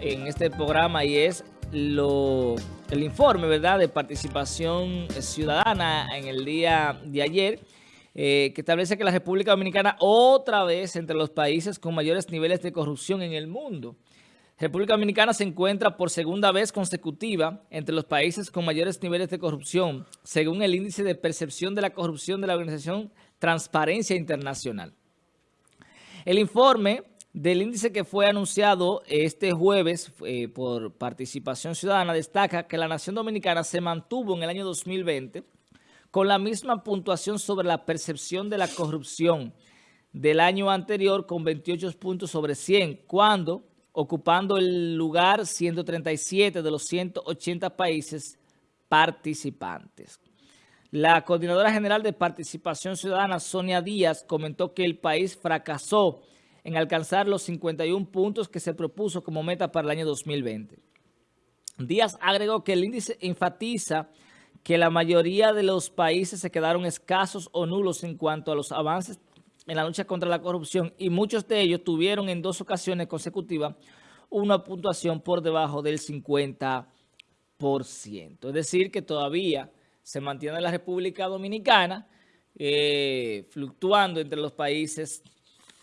en este programa y es lo, el informe ¿verdad? de participación ciudadana en el día de ayer eh, que establece que la República Dominicana otra vez entre los países con mayores niveles de corrupción en el mundo. República Dominicana se encuentra por segunda vez consecutiva entre los países con mayores niveles de corrupción, según el índice de percepción de la corrupción de la organización Transparencia Internacional. El informe del índice que fue anunciado este jueves eh, por Participación Ciudadana destaca que la nación dominicana se mantuvo en el año 2020 con la misma puntuación sobre la percepción de la corrupción del año anterior con 28 puntos sobre 100, cuando ocupando el lugar 137 de los 180 países participantes. La Coordinadora General de Participación Ciudadana, Sonia Díaz, comentó que el país fracasó en alcanzar los 51 puntos que se propuso como meta para el año 2020. Díaz agregó que el índice enfatiza que la mayoría de los países se quedaron escasos o nulos en cuanto a los avances en la lucha contra la corrupción y muchos de ellos tuvieron en dos ocasiones consecutivas una puntuación por debajo del 50%. Es decir, que todavía se mantiene la República Dominicana eh, fluctuando entre los países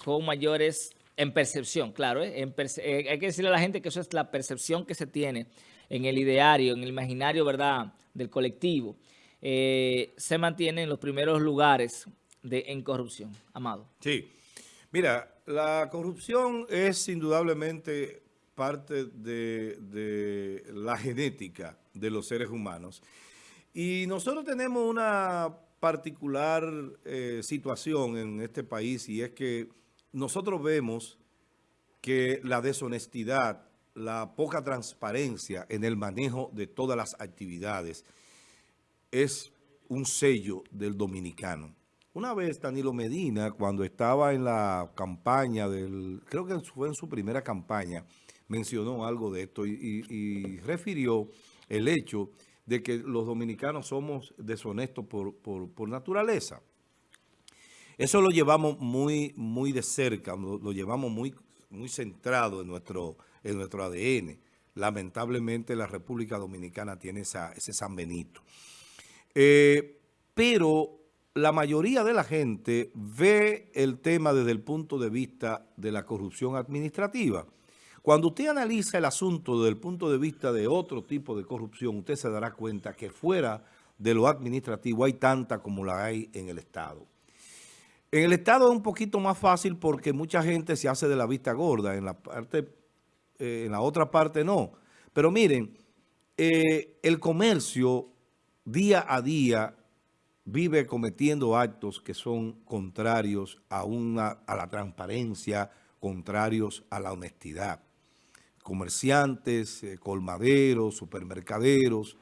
con mayores, en percepción, claro, ¿eh? Eh, hay que decirle a la gente que eso es la percepción que se tiene en el ideario, en el imaginario, ¿verdad?, del colectivo, eh, se mantiene en los primeros lugares de, en corrupción. Amado. Sí. Mira, la corrupción es indudablemente parte de la genética de los seres humanos. Y nosotros tenemos una particular situación en este país y es que nosotros vemos que la deshonestidad, la poca transparencia en el manejo de todas las actividades es un sello del dominicano. Una vez Danilo Medina, cuando estaba en la campaña del, creo que fue en su primera campaña, mencionó algo de esto y, refirió el hecho de que los dominicanos somos deshonestos por naturaleza. Eso lo llevamos muy, muy de cerca, lo, llevamos muy, muy centrado en nuestro, en nuestro ADN. Lamentablemente la República Dominicana tiene ese San Benito. Eh, pero la mayoría de la gente ve el tema desde el punto de vista de la corrupción administrativa. Cuando usted analiza el asunto desde el punto de vista de otro tipo de corrupción, usted se dará cuenta que fuera de lo administrativo hay tanta como la hay en el Estado. En el Estado es un poquito más fácil porque mucha gente se hace de la vista gorda, en la parte, eh, en la otra parte no. Pero miren, eh, el comercio día a día vive cometiendo actos que son contrarios a, una, a la transparencia, contrarios a la honestidad. Comerciantes, eh, colmaderos, supermercaderos,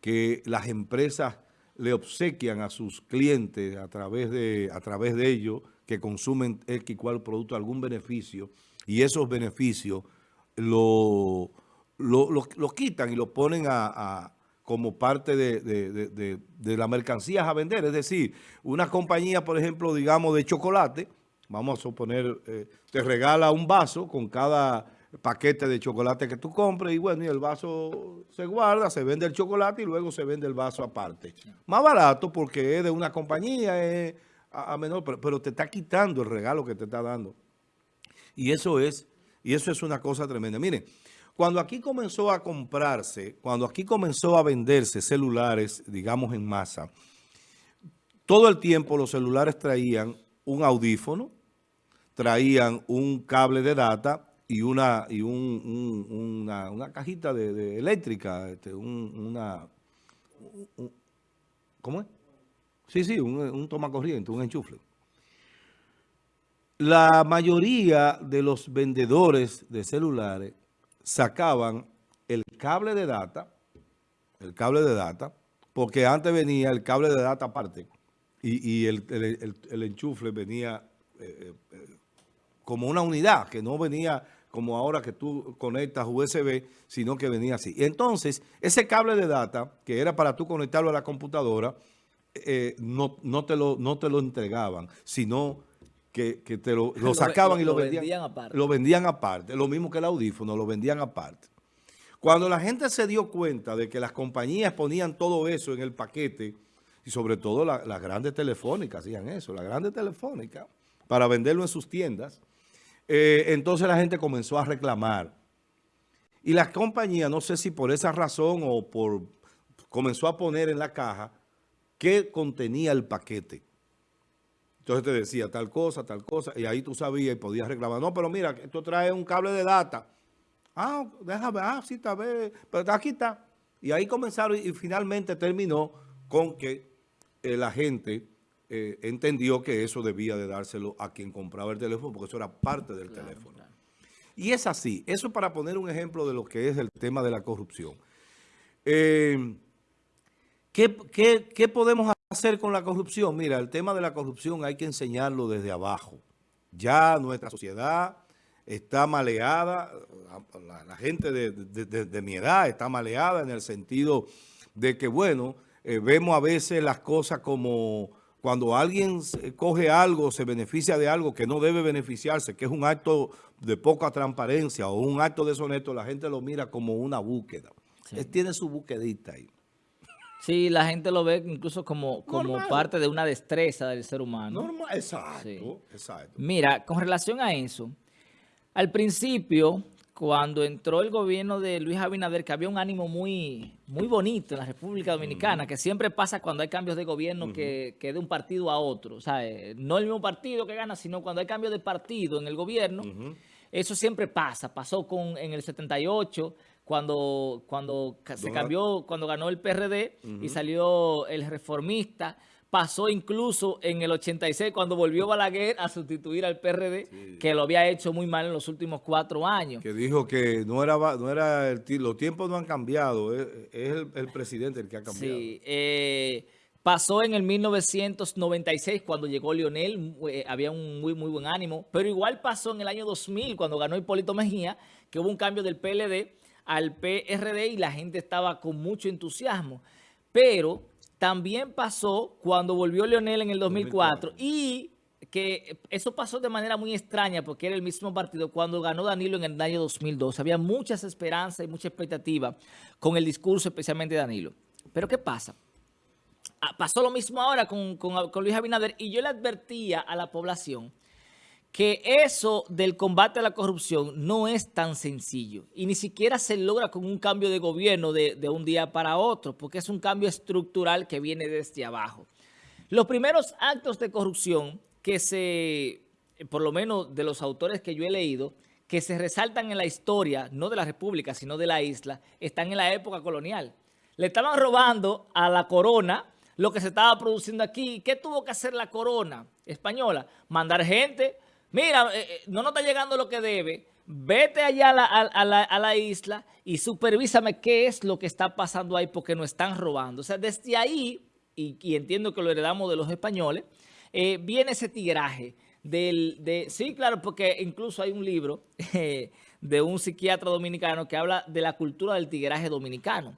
que las empresas le obsequian a sus clientes a través de, a través de ellos que consumen X cual producto algún beneficio y esos beneficios lo, lo, quitan y lo ponen a, como parte de, de, las mercancías a vender. Es decir, una compañía, por ejemplo, digamos de chocolate, vamos a suponer, eh, te regala un vaso con cada paquete de chocolate que tú compres y bueno, y el vaso se guarda, se vende el chocolate y luego se vende el vaso aparte. Más barato porque es de una compañía, es a, menor, pero, te está quitando el regalo que te está dando. Y eso es, y eso es una cosa tremenda. Miren, cuando aquí comenzó a comprarse, cuando aquí comenzó a venderse celulares, digamos en masa, todo el tiempo los celulares traían un audífono, traían un cable de data y una y un, una, cajita de, eléctrica, este, una... ¿Cómo es? Sí, sí, un, un toma corriente, un enchufle. La mayoría de los vendedores de celulares sacaban el cable de data, el cable de data, porque antes venía el cable de data aparte y, el, el, enchufle venía eh, eh, como una unidad, que no venía como ahora que tú conectas USB, sino que venía así. Entonces, ese cable de data, que era para tú conectarlo a la computadora, eh, no, no, te lo, no te lo entregaban, sino que, te lo, sacaban y lo, vendían, aparte. Lo vendían aparte. Lo mismo que el audífono, lo vendían aparte. Cuando la gente se dio cuenta de que las compañías ponían todo eso en el paquete, y sobre todo las grandes telefónicas hacían eso, las grandes telefónicas, para venderlo en sus tiendas, eh, entonces la gente comenzó a reclamar. Y las compañías, no sé si por esa razón o por comenzó a poner en la caja qué contenía el paquete. Entonces te decía tal cosa, tal cosa, y ahí tú sabías y podías reclamar. No, pero mira, esto trae un cable de data. Ah, déjame, ah, sí, está bien, pero aquí está. Y ahí comenzaron y, finalmente terminó con que eh, la gente eh, entendió que eso debía de dárselo a quien compraba el teléfono, porque eso era parte del teléfono. Y es así, eso para poner un ejemplo de lo que es el tema de la corrupción. Eh, ¿qué, qué podemos hacer? con la corrupción? Mira, el tema de la corrupción hay que enseñarlo desde abajo. Ya nuestra sociedad está maleada, la, gente de, mi edad está maleada en el sentido de que, bueno, eh, vemos a veces las cosas como cuando alguien coge algo, se beneficia de algo que no debe beneficiarse, que es un acto de poca transparencia o un acto deshonesto, la gente lo mira como una búsqueda. Él tiene su búsquedita ahí. Sí, la gente lo ve incluso como, como parte de una destreza del ser humano. Normal, exacto, exacto. Mira, con relación a eso, al principio, cuando entró el gobierno de Luis Abinader, que había un ánimo muy, muy bonito en la República Dominicana, que siempre pasa cuando hay cambios de gobierno que, de un partido a otro. O sea, eh, no el mismo partido que gana, sino cuando hay cambio de partido en el gobierno, eso siempre pasa. Pasó con en el 78, cuando, cuando se cambió, cuando ganó el PRD y salió el reformista, pasó incluso en el 86 cuando volvió Balaguer a sustituir al PRD, que lo había hecho muy mal en los últimos cuatro años. Que dijo que no era, no era el, los tiempos no han cambiado, es, el, presidente el que ha cambiado. Sí, eh, pasó en el 1996 cuando llegó Lionel, eh, había un muy, muy buen ánimo, pero igual pasó en el año 2000 cuando ganó Hipólito Mejía, que hubo un cambio del PLD, al PRD y la gente estaba con mucho entusiasmo. Pero también pasó cuando volvió Leonel en el 2004, y que eso pasó de manera muy extraña porque era el mismo partido cuando ganó Danilo en el año 2002. Había muchas esperanzas y mucha expectativa con el discurso, especialmente de Danilo. Pero ¿qué pasa? Ah, pasó lo mismo ahora con, con Luis Abinader y yo le advertía a la población que eso del combate a la corrupción no es tan sencillo y ni siquiera se logra con un cambio de gobierno de, un día para otro, porque es un cambio estructural que viene desde abajo. Los primeros actos de corrupción que se, por lo menos de los autores que yo he leído, que se resaltan en la historia, no de la república, sino de la isla, están en la época colonial. Le estaban robando a la corona lo que se estaba produciendo aquí. ¿Qué tuvo que hacer la corona española? Mandar gente mira, eh, eh, no nos está llegando lo que debe, vete allá a la, isla y supervísame qué es lo que está pasando ahí porque nos están robando. O sea, desde ahí, y, entiendo que lo heredamos de los españoles, eh, viene ese tigraje. Del, de, sí, claro, porque incluso hay un libro de un psiquiatra dominicano que habla de la cultura del tigraje dominicano,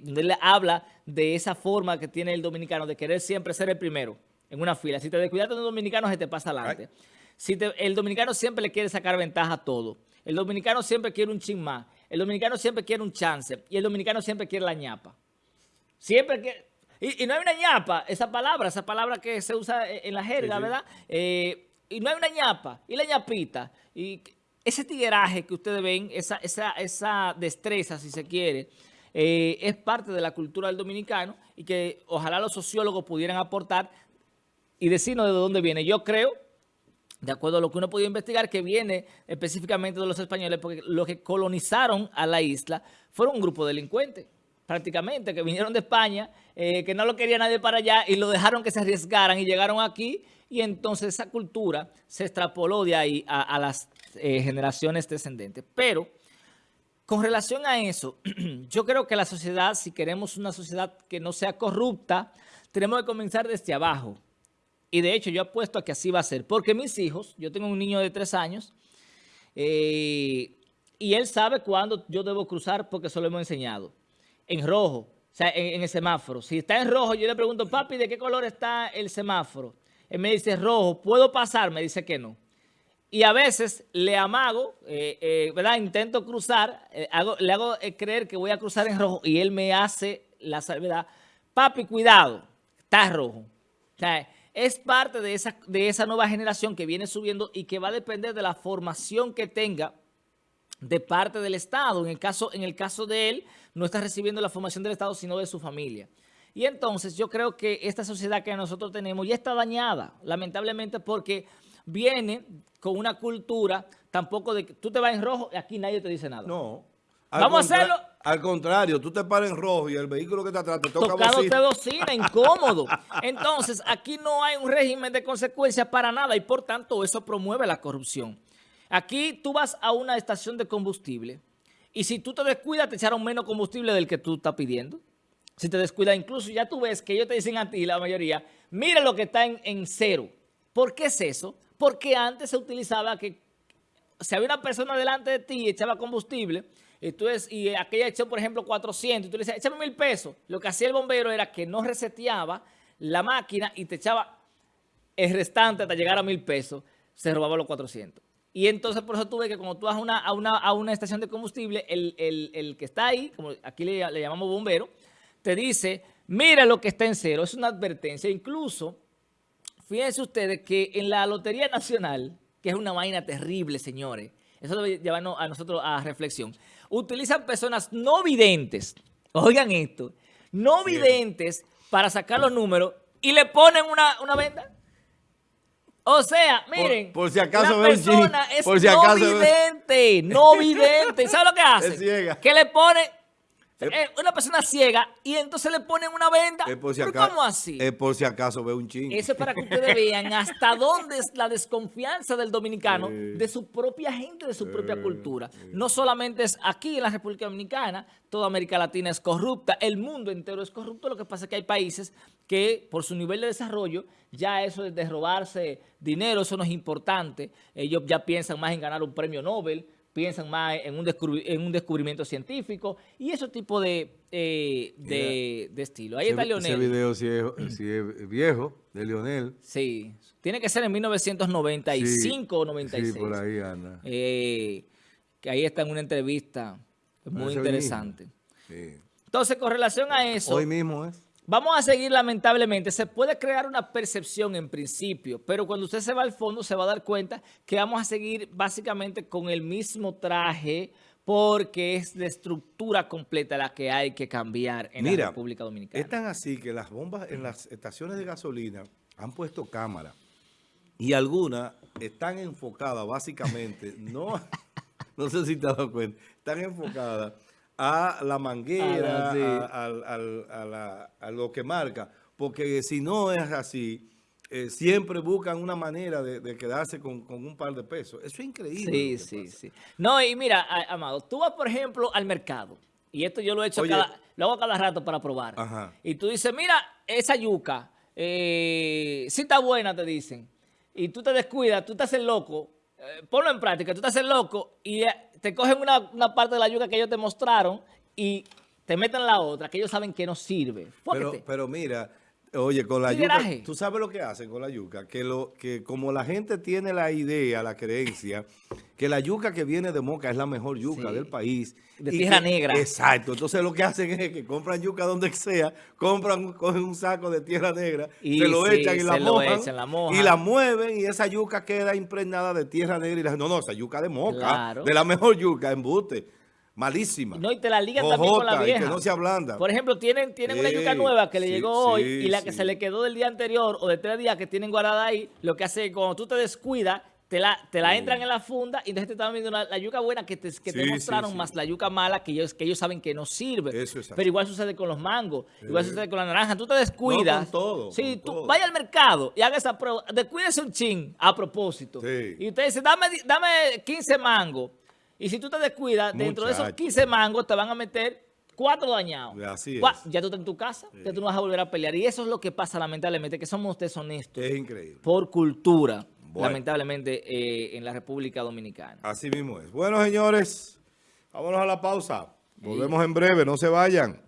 donde él habla de esa forma que tiene el dominicano de querer siempre ser el primero en una fila. Si te descuidas de un dominicano, se te pasa adelante. Si el dominicano siempre le quiere sacar ventaja a todo. El dominicano siempre quiere un chin más. El dominicano siempre quiere un chance. Y el dominicano siempre quiere la ñapa. Siempre que Y, no hay una ñapa, esa palabra, esa palabra que se usa en la jerga, ¿verdad? Eh, y no hay una ñapa. Y la ñapita. Y ese tigueraje que ustedes ven, esa, esa, esa destreza, si se quiere, eh, es parte de la cultura del dominicano y que ojalá los sociólogos pudieran aportar y decirnos de dónde viene. Yo creo de acuerdo a lo que uno puede investigar, que viene específicamente de los españoles, porque los que colonizaron a la isla fueron un grupo de delincuentes, prácticamente, que vinieron de España, eh, que no lo quería nadie para allá y lo dejaron que se arriesgaran y llegaron aquí y entonces esa cultura se extrapoló de ahí a, las eh, generaciones descendentes. Pero con relación a eso, yo creo que la sociedad, si queremos una sociedad que no sea corrupta, tenemos que comenzar desde abajo. Y de hecho yo apuesto a que así va a ser. Porque mis hijos, yo tengo un niño de tres años, eh, y él sabe cuándo yo debo cruzar porque eso lo hemos enseñado. En rojo, o sea, en, el semáforo. Si está en rojo, yo le pregunto, papi, ¿de qué color está el semáforo? él me dice rojo, ¿puedo pasar? Me dice que no. Y a veces le amago, eh, eh, ¿verdad? Intento cruzar, eh, le hago creer que voy a cruzar en rojo y él me hace la salvedad. Papi, cuidado, está rojo. O sea, es parte de esa, de esa nueva generación que viene subiendo y que va a depender de la formación que tenga de parte del Estado. En el caso, en el caso de él, no está recibiendo la formación del Estado, sino de su familia. Y entonces yo creo que esta sociedad que nosotros tenemos ya está dañada, lamentablemente, porque viene con una cultura tampoco de que tú te vas en rojo y aquí nadie te dice nada. No. Vamos a hacerlo. Al contrario, tú te paras en rojo y el vehículo que te atrás te toca Tocado bocina. te bocina, incómodo. Entonces, aquí no hay un régimen de consecuencias para nada y por tanto eso promueve la corrupción. Aquí tú vas a una estación de combustible y si tú te descuidas te echaron menos combustible del que tú estás pidiendo. Si te descuidas, incluso ya tú ves que ellos te dicen a ti, la mayoría, mira lo que está en, en cero. ¿Por qué es eso? Porque antes se utilizaba que si había una persona delante de ti y echaba combustible, entonces, y aquella echó, por ejemplo, 400, y tú le decías, échame mil pesos. Lo que hacía el bombero era que no reseteaba la máquina y te echaba el restante hasta llegar a mil pesos. Se robaba los 400. Y entonces, por eso tú ves que cuando tú vas a una, a una, a una estación de combustible, el, el, el, que está ahí, como aquí le, llamamos bombero, te dice, mira lo que está en cero. Es una advertencia. Incluso Fíjense ustedes que en la Lotería Nacional, que es una vaina terrible, señores, eso lo lleva a nosotros a reflexión, utilizan personas no videntes, oigan esto, no videntes para sacar los números y le ponen una, una venda. O sea, miren, por, si acaso la persona es por si no vidente, no vidente. ¿Sabe lo que hace? Que le pone eh, una persona ciega y entonces le ponen una venda. ¿Cómo así? Es por si acaso ve un chingo. Eso es para que ustedes vean hasta dónde es la desconfianza del dominicano de su propia gente, de su propia cultura. No solamente es aquí en la República Dominicana, toda América Latina es corrupta, el mundo entero es corrupto. Lo que pasa es que hay países que por su nivel de desarrollo, ya eso de robarse dinero, eso no es importante. Ellos ya piensan más en ganar un premio Nobel, piensan más en un, en un descubrimiento científico y ese tipo de, eh, de, estilo. Ahí está Leonel. Ese video si es, viejo, de Leonel. Sí, tiene que ser en 1995 o 96. Sí, por ahí anda. Eh, que ahí está en una entrevista muy interesante. Entonces, con relación a eso... Hoy mismo es. Vamos a seguir lamentablemente, se puede crear una percepción en principio, pero cuando usted se va al fondo se va a dar cuenta que vamos a seguir básicamente con el mismo traje porque es la estructura completa la que hay que cambiar en la República Dominicana. es tan así que las bombas en las estaciones de gasolina han puesto cámara y algunas están enfocadas básicamente, no, no sé si te has dado cuenta, están enfocadas a la manguera, ah, a, lo que marca. Porque si no es así, eh, siempre buscan una manera de, quedarse con, un par de pesos. Eso es increíble. Sí, sí, sí. No, y mira, Amado, tú vas, por ejemplo, al mercado. Y esto yo lo he hecho cada, lo hago cada rato para probar. Y tú dices, mira, esa yuca, eh, si está buena, te dicen. Y tú te descuidas, tú te haces loco. Eh, ponlo en práctica, tú te haces loco y te cogen una, parte de la yuca que ellos te mostraron y te meten la otra, que ellos saben que no sirve. Pero, pero mira, oye, con la yuca, tú sabes lo que hacen con la yuca, que lo que como la gente tiene la idea, la creencia, que la yuca que viene de Moca es la mejor yuca del país. De tierra negra. Exacto. Entonces lo que hacen es que compran yuca donde sea, compran, cogen un saco de tierra negra, y se lo echan y la mojan, y la mueven y esa yuca queda impregnada de tierra negra. Y la, no, no, esa yuca de Moca, de la mejor yuca, embute. Malísima. No, y te la ligan también con la vieja. que no se ablanda. Por ejemplo, tienen, tienen una yuca nueva que le llegó hoy y la que se le quedó del día anterior o de tres días que tienen guardada ahí, lo que hace cuando tú te descuidas, te la, te la entran en la funda y entonces te están viendo la, yuca buena que te, que te mostraron más la yuca mala que ellos, que ellos saben que no sirve. Pero igual sucede con los mangos, igual sucede con la naranja. Tú te descuidas. No, con todo. Sí, tú vaya al mercado y haga esa prueba. Descuídese un chin a propósito. Y usted dice, dame, dame 15 mangos. Y si tú te descuidas, dentro de esos 15 mangos te van a meter cuatro dañados. Así es. Ya tú estás en tu casa, ya tú no vas a volver a pelear. Y eso es lo que pasa lamentablemente, que somos deshonestos. Es increíble. Por cultura lamentablemente, eh, en la República Dominicana. Así mismo es. Bueno, señores, vámonos a la pausa. Volvemos en breve, no se vayan.